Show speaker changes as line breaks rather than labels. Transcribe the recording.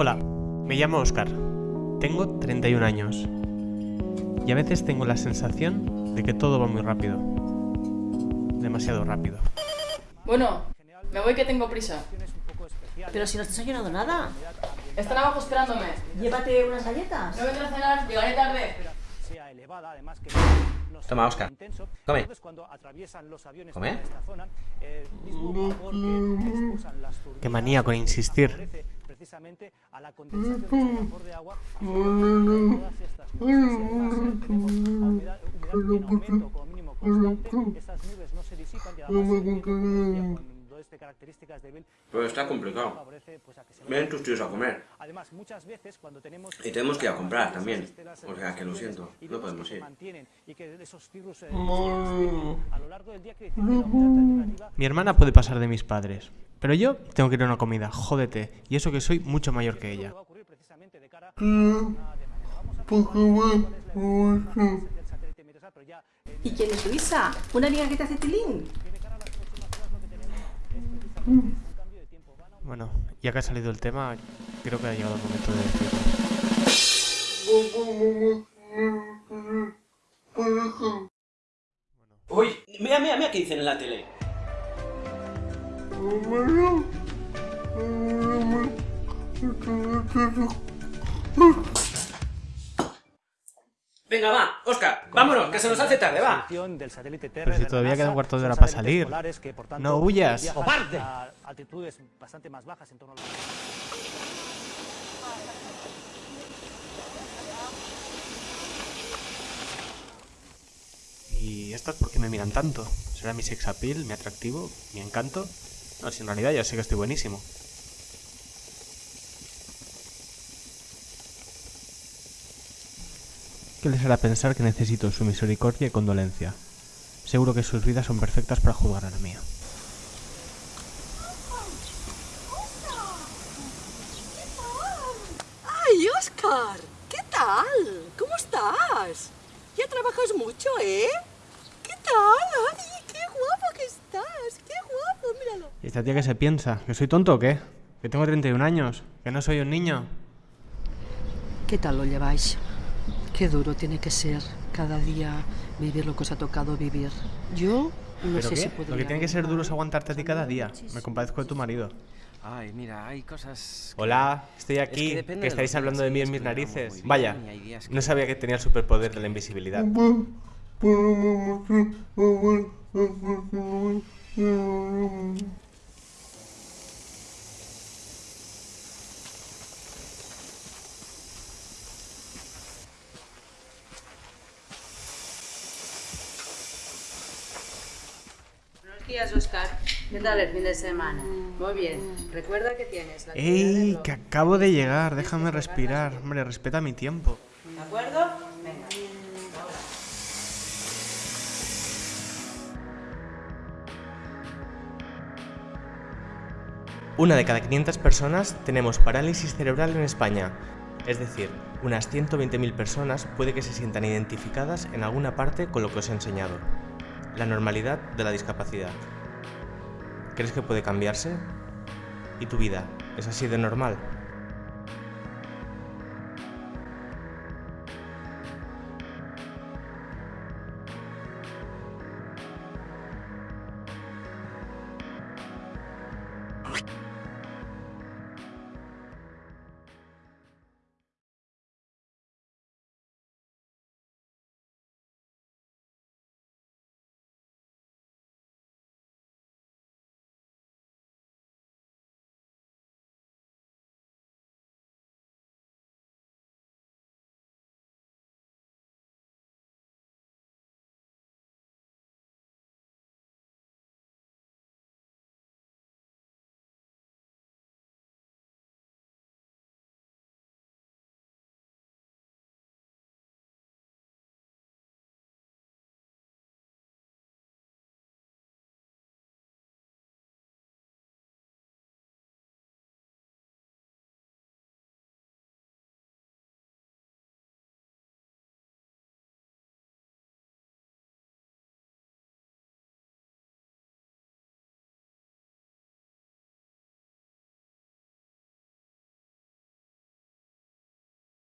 Hola, me llamo Oscar. Tengo 31 años. Y a veces tengo la sensación de que todo va muy rápido. Demasiado rápido.
Bueno, me voy que tengo prisa.
Pero si no te has nada.
Están abajo esperándome.
Llévate unas galletas.
No vendré a cenar, llegaré tarde.
Toma, Oscar. Come. ¿Come?
Qué manía con insistir.
precisamente a la condensación del vapor de agua. Todas estas nubes y además a humedad, humedad en aumento como mínimo constante. Estas nubes no se disipan y además el de características débil
Pero está complicado.
favorece pues a que se
Ven tus tíos a comer.
además muchas veces cuando tenemos
Y tenemos que ir a comprar también. O sea que lo siento,
y
no podemos ir.
mantienen y que esos virus eh, a lo largo del día quiere decir que la humedad relativa
Mi hermana puede pasar de mis padres. Pero yo tengo que ir a una comida, jódete. Y eso que soy mucho mayor que ella.
ya
¿Y quién es Luisa? ¿Una amiga que te hace tilín?
Bueno, ya que ha salido el tema, creo que ha llegado el momento de decirlo.
Uy, mira, mira, mira qué dicen en la tele. Venga, va, Oscar, vámonos, que se nos hace tarde, va.
del satélite
Pero si
la
todavía
NASA,
queda un cuarto de hora para salir.
polares que, por tanto,
No huyas.
¡Cobarde!
a altitudes bastante más bajas en torno a los-
¿Y estas por qué me miran tanto? ¿Será mi sex appeal, mi atractivo, mi encanto? No, si en realidad ya sé que estoy buenísimo. ¿Qué les hará pensar que necesito su misericordia y condolencia? Seguro que sus vidas son perfectas para juzgar a la mía.
¡Ay, Oscar! ¿Qué tal? ¿Cómo estás? Ya trabajas mucho, ¿eh? ¿Qué tal? ¡Ay, qué guapo que estás! ¡Qué guapo! Míralo.
¿Y esta tía que se piensa? ¿Que soy tonto o qué? ¿Que tengo 31 años? ¿Que no soy un niño?
¿Qué tal lo lleváis? Qué duro tiene que ser cada día vivir lo que os ha tocado vivir. Yo no
¿Pero
sé
qué?
si
Lo
podría...
que tiene que ser duro es aguantarte a ti cada día. Me compadezco de tu marido.
Ay, mira, hay cosas... que-
Hola, estoy
Es
aquí.
que
estáis hablando de mí en mis narices.
bien
Vaya, no sabía que tenía el superpoder de la invisibilidad.
días, Oscar. ¿Qué tal el fin de semana? Muy bien. Recuerda que tienes la del
¡Ey! Que acabo de llegar. Déjame respirar. Hombre, respeta mi tiempo.
¿De acuerdo? Venga.
Una de cada 500 personas tenemos parálisis cerebral en España. Es decir, unas 120.000 personas puede que se sientan identificadas en alguna parte con lo que os he enseñado. La normalidad de la discapacidad. ¿Crees que puede cambiarse? ¿Y tu vida? ¿Es así de normal?